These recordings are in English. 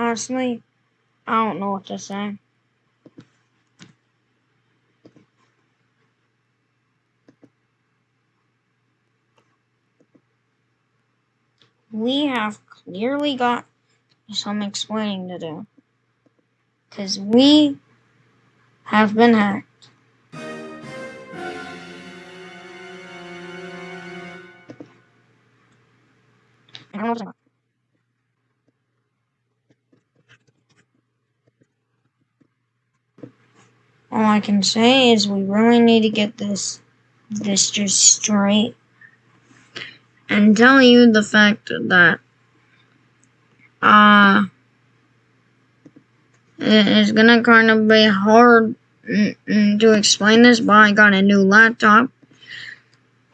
Honestly, I don't know what to say. We have clearly got some explaining to do. Because we have been hacked. All I can say is we really need to get this this just straight and tell you the fact that uh it's gonna kind of be hard to explain this, but I got a new laptop.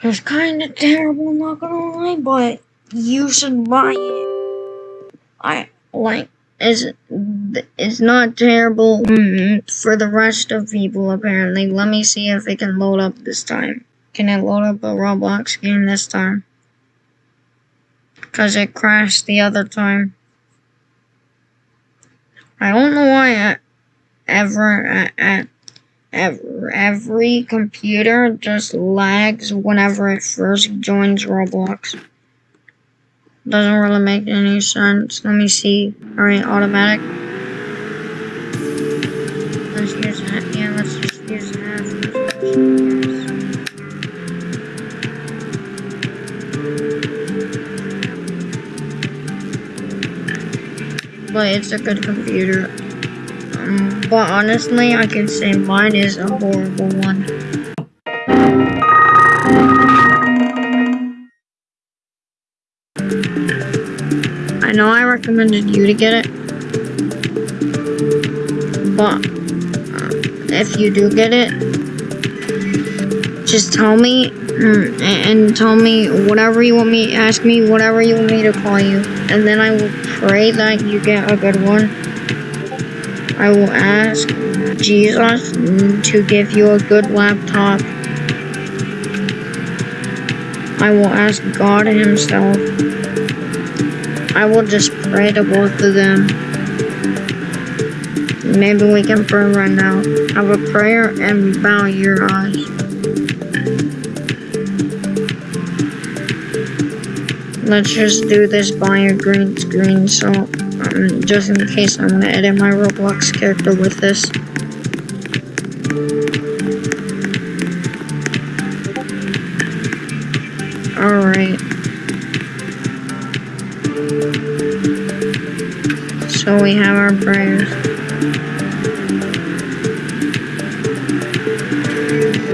It's kind of terrible, not gonna lie, but you should buy it. I like is is not terrible for the rest of people apparently. Let me see if it can load up this time. Can it load up a Roblox game this time? Cause it crashed the other time. I don't know why I, ever ever every computer just lags whenever it first joins Roblox. Doesn't really make any sense. Let me see. Alright, automatic. Let's use that. Yeah, let's just use that. But it's a good computer. Um, but honestly, I can say mine is a horrible one. Know I recommended you to get it, but uh, if you do get it, just tell me mm, and tell me whatever you want me, ask me whatever you want me to call you, and then I will pray that you get a good one. I will ask Jesus to give you a good laptop. I will ask God himself I will just pray to both of them. Maybe we can pray right now. Have a prayer and bow your eyes. Let's just do this by a green screen, so um, just in case I'm gonna edit my Roblox character with this. So we have our prayers.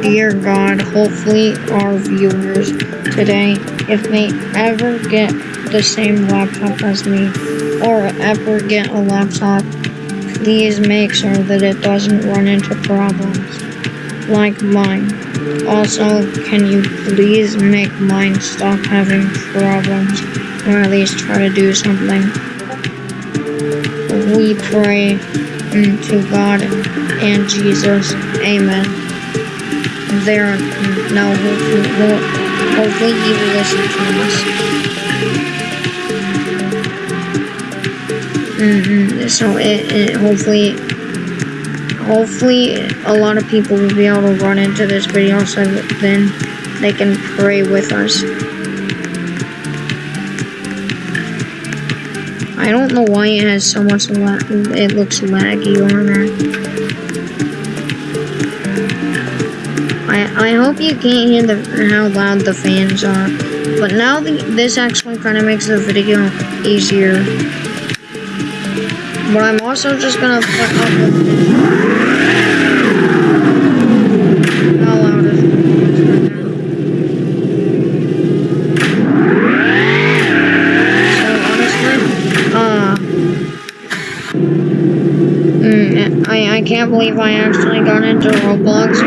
Dear God, hopefully our viewers today, if they ever get the same laptop as me, or ever get a laptop, please make sure that it doesn't run into problems like mine. Also, can you please make mine stop having problems, or at least try to do something? we pray to God and Jesus. Amen. There, now hopefully, hopefully will listen to us. Mm -hmm. So it, it hopefully, hopefully a lot of people will be able to run into this video so then they can pray with us. I don't know why it has so much lag. It looks laggy on there. I I hope you can't hear the how loud the fans are. But now the, this actually kind of makes the video easier. But I'm also just gonna up with I can't believe I actually got into Roblox,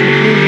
the